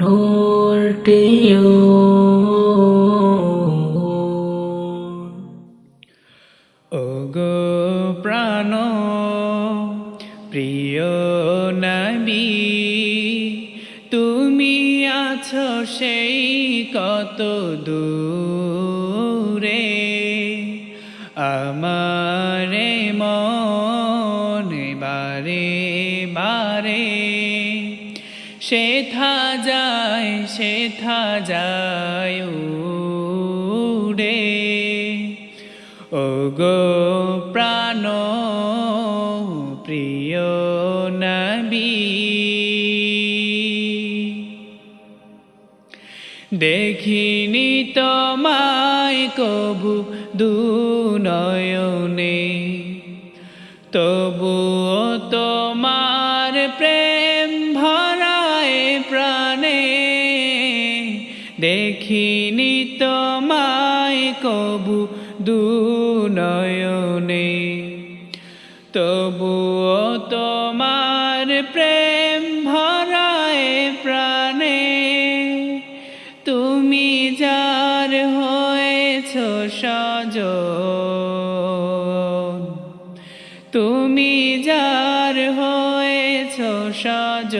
নূরটিও। ওগো প্রাণ প্রিয় নবী তুমি আছো সেই কত দূরে। আমারে মন বারে বারে সেথা যায় সেথা যায় উড়ে। ও গো প্রাণ, প্রিয় নবী, দেখিনি তোমায় কবু দুনয়নে তবুও তোমার দেখিনি তোমায় কবু দু দুনয়নে। তবুও তোমার প্রেম ভরায় প্রাণে। তুমি যার হয়েছ সজ তুমি যার হয়েছ সজ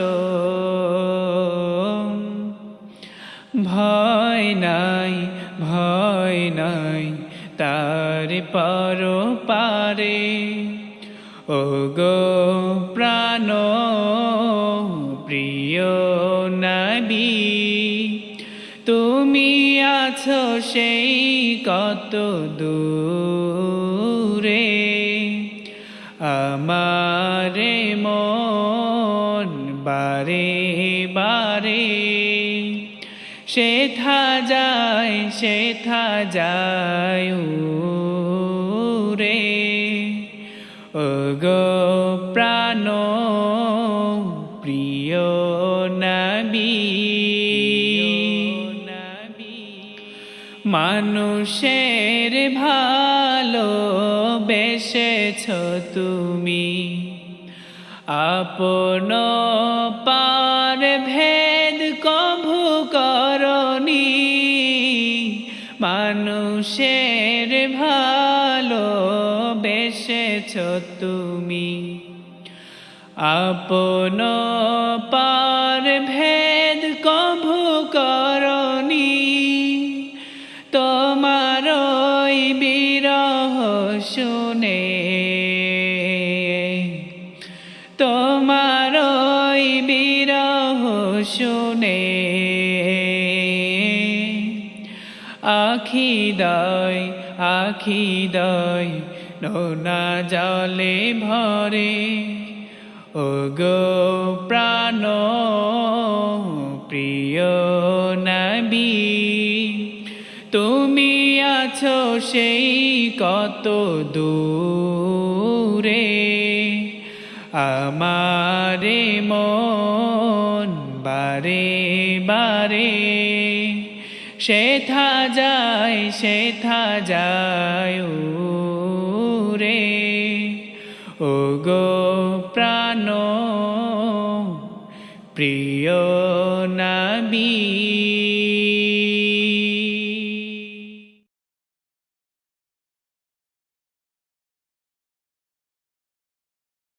ভয় নাই ভয় নাই, তার পর পারে ও গো প্রাণ, প্রিয় নবী, তুমি আছো সেই কত দূরে। আমারে মন বারে বারে। সেথা যায় সেথা যায় রে গো প্রাণ, প্রিয় নবী, মানুষের ভালো বেসেছ তুমি, আপন পার ভেদ মানুষের ভালো বেসেছ তুমি। আপন পার ভেদ কভু করনি। তোমার বিরহ শুনে। তোমার বিরহ শুনে। আখি দয় আখি দয় নোনা জলে ভরে। ও গো প্রাণ, প্রিয় নবী, তুমি আছো সেই কত দূরে। আমারে মন বারে বারে। সেথা যায় সেথা যায় রে ও গো প্রাণ প্রিয় নবী।